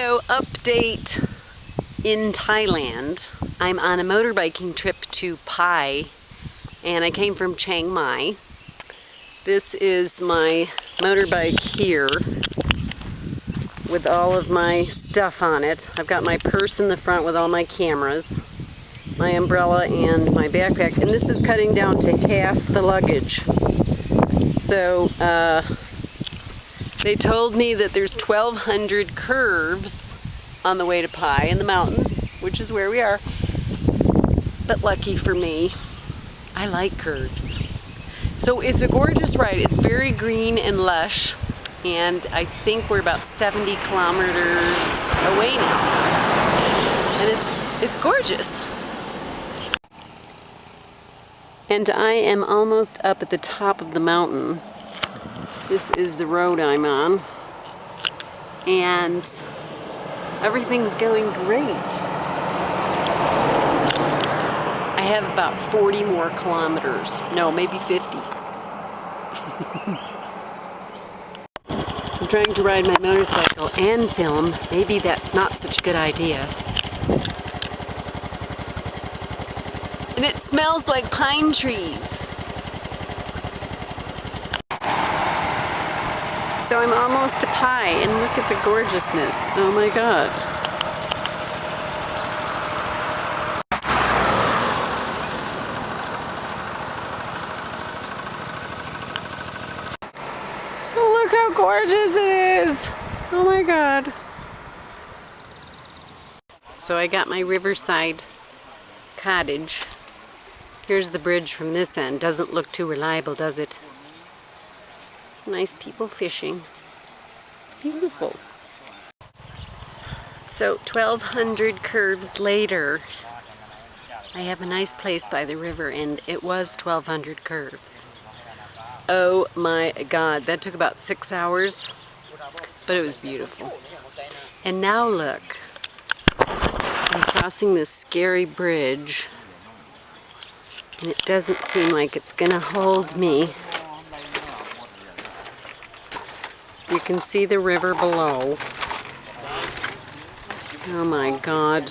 So update in Thailand. I'm on a motorbiking trip to Pai and I came from Chiang Mai. This is my motorbike here with all of my stuff on it. I've got my purse in the front with all my cameras, my umbrella and my backpack and this is cutting down to half the luggage. So uh, they told me that there's 1,200 curves on the way to Pai in the mountains, which is where we are. But lucky for me, I like curves. So it's a gorgeous ride. It's very green and lush. And I think we're about 70 kilometers away now. And it's, it's gorgeous. And I am almost up at the top of the mountain. This is the road I'm on. And everything's going great. I have about 40 more kilometers. No, maybe 50. I'm trying to ride my motorcycle and film. Maybe that's not such a good idea. And it smells like pine trees. So I'm almost to Pai, and look at the gorgeousness. Oh my god. So look how gorgeous it is. Oh my god. So I got my riverside cottage. Here's the bridge from this end. Doesn't look too reliable, does it? Nice people fishing. It's beautiful. So 1200 curves later, I have a nice place by the river and it was 1200 curves. Oh my god, that took about six hours, but it was beautiful. And now look, I'm crossing this scary bridge and it doesn't seem like it's gonna hold me You can see the river below. Oh my God.